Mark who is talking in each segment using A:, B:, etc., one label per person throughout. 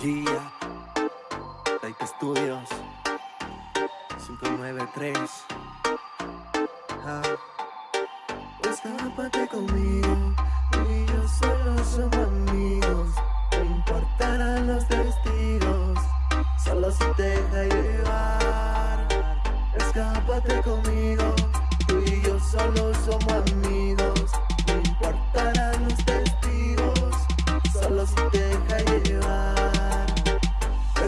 A: Gia, Take Studios, 593. Ah. Escápate conmigo, y yo solo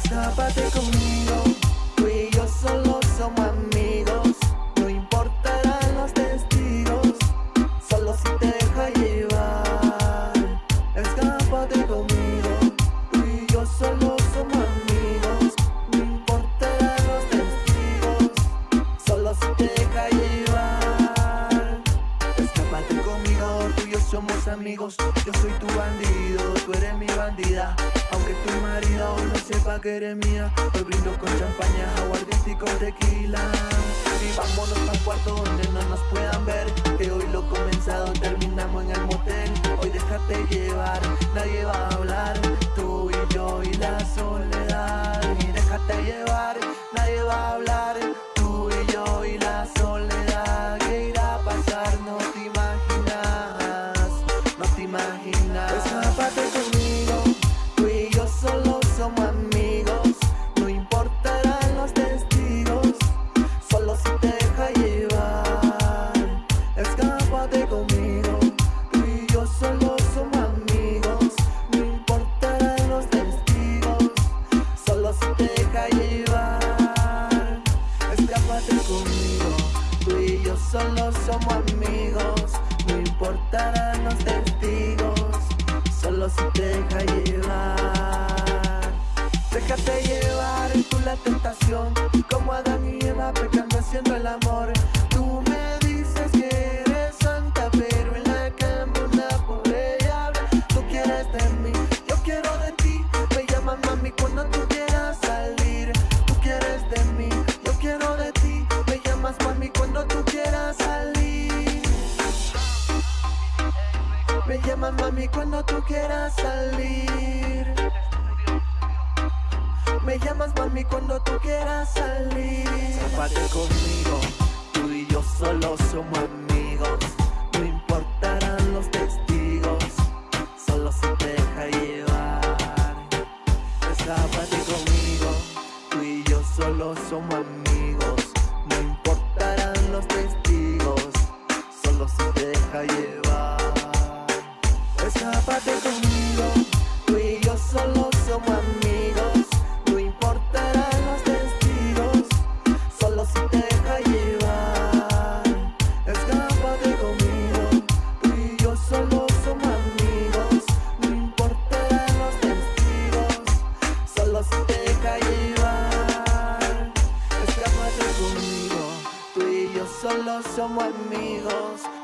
A: Escápate conmigo, tú y yo solo somos amigos. No importarán los testigos, solo si te deja llevar. Escápate conmigo, tú y yo solo somos amigos. No importarán los testigos, solo si te deja llevar. Escápate conmigo, tú y yo somos amigos. Yo soy tu bandido, tú eres mi bandida. Aunque tu marido no sepa que eres mía, hoy brindo con champaña, aguardiente y con tequila. Y vámonos al cuarto donde no nos puedan ver. Que hoy lo comenzado terminamos en el Tú y yo solo somos amigos. No importarán los testigos, solo si te deja llevar. Déjate llevar tu la tentación, como Adán y Eva pecando haciendo el amor. Mami cuando tú quieras salir. Me llamas mami cuando tú quieras salir. Escápate conmigo, tú y yo solo somos amigos. No importarán los testigos, solo si te deja llevar. Escápate conmigo, tú y yo solo somos amigos. No importarán los testigos, solo si te deja llevar. Escápate conmigo, tú y yo solo somos amigos. No importarán los testigos, solo si te deja llevar. Escápate conmigo, tú y yo solo somos amigos. No importarán los testigos, solo si te deja llevar. Escápate conmigo, tú y yo solo somos amigos.